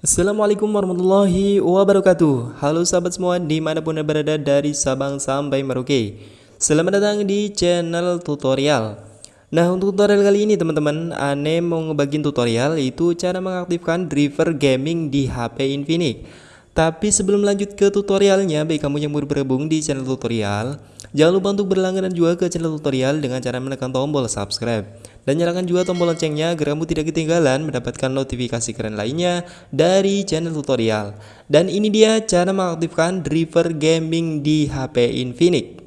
Assalamualaikum warahmatullahi wabarakatuh. Halo sahabat semua di mana pun anda berada dari Sabang sampai Merauke. Selamat datang di channel tutorial. Nah untuk tutorial kali ini teman-teman Ane mau ngebagiin tutorial itu cara mengaktifkan driver gaming di HP Infinix Tapi sebelum lanjut ke tutorialnya Baik kamu yang baru bergabung di channel tutorial Jangan lupa untuk berlangganan juga ke channel tutorial dengan cara menekan tombol subscribe dan nyalakan juga tombol loncengnya agar kamu tidak ketinggalan mendapatkan notifikasi keren lainnya dari channel tutorial. Dan ini dia cara mengaktifkan driver gaming di HP Infinix.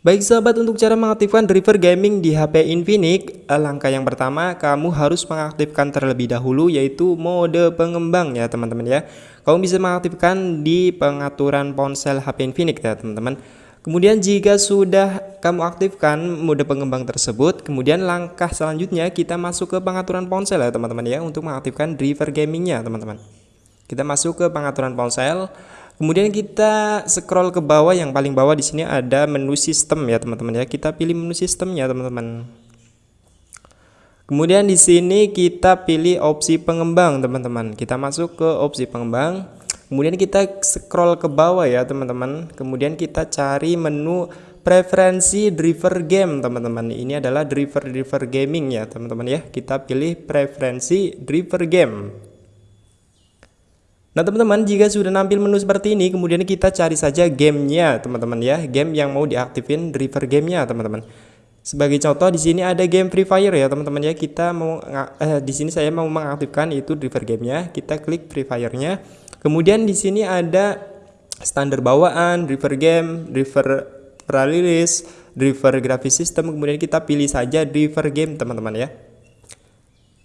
Baik sahabat untuk cara mengaktifkan driver gaming di HP Infinix Langkah yang pertama kamu harus mengaktifkan terlebih dahulu yaitu mode pengembang ya teman-teman ya. Kamu bisa mengaktifkan di pengaturan ponsel HP Infinix ya teman-teman. Kemudian jika sudah kamu aktifkan mode pengembang tersebut Kemudian langkah selanjutnya kita masuk ke pengaturan ponsel ya teman-teman ya Untuk mengaktifkan driver gamingnya teman-teman. Kita masuk ke pengaturan ponsel Kemudian kita scroll ke bawah yang paling bawah di sini ada menu sistem ya teman-teman ya. Kita pilih menu sistemnya teman-teman. Kemudian di sini kita pilih opsi pengembang teman-teman. Kita masuk ke opsi pengembang. Kemudian kita scroll ke bawah ya teman-teman. Kemudian kita cari menu preferensi driver game teman-teman. Ini adalah driver driver gaming ya teman-teman ya. Kita pilih preferensi driver game. Nah teman-teman jika sudah nampil menu seperti ini kemudian kita cari saja gamenya teman-teman ya. Game yang mau diaktifin driver gamenya teman-teman. Sebagai contoh di sini ada game Free Fire ya teman-teman ya. Kita mau eh, di sini saya mau mengaktifkan itu driver gamenya. Kita klik Free Fire-nya. Kemudian di sini ada standar bawaan driver game driver pralilis driver graphics system kemudian kita pilih saja driver game teman-teman ya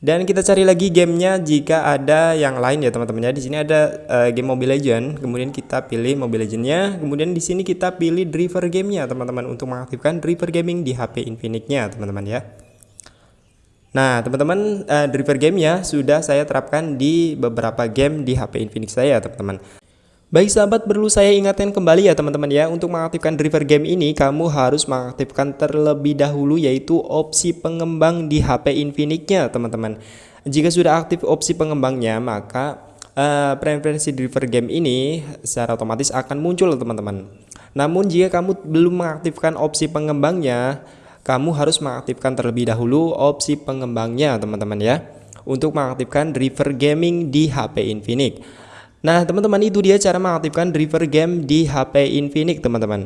dan kita cari lagi gamenya jika ada yang lain ya teman-teman ya. Di sini ada uh, game Mobile Legend, kemudian kita pilih Mobile Legendnya, kemudian di sini kita pilih driver gamenya teman-teman untuk mengaktifkan driver gaming di HP Infinix-nya teman-teman ya. Nah teman-teman uh, driver gamenya sudah saya terapkan di beberapa game di HP Infinix saya teman-teman. Baik sahabat perlu saya ingatkan kembali ya teman-teman ya Untuk mengaktifkan driver game ini kamu harus mengaktifkan terlebih dahulu yaitu opsi pengembang di HP Infinix-nya teman-teman. Jika sudah aktif opsi pengembangnya maka uh, preferensi driver game ini secara otomatis akan muncul teman-teman. Namun jika kamu belum mengaktifkan opsi pengembangnya kamu harus mengaktifkan terlebih dahulu opsi pengembangnya teman-teman ya Untuk mengaktifkan driver gaming di HP Infinix Nah teman-teman itu dia cara mengaktifkan driver game di HP Infinix teman-teman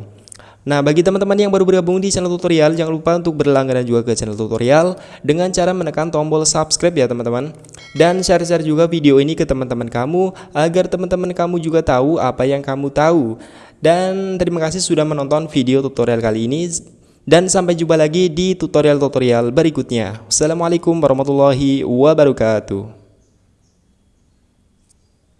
Nah bagi teman-teman yang baru bergabung di channel tutorial Jangan lupa untuk berlangganan juga ke channel tutorial Dengan cara menekan tombol subscribe ya teman-teman Dan share-share juga video ini ke teman-teman kamu Agar teman-teman kamu juga tahu apa yang kamu tahu Dan terima kasih sudah menonton video tutorial kali ini dan sampai jumpa lagi di tutorial-tutorial berikutnya. Assalamualaikum warahmatullahi wabarakatuh.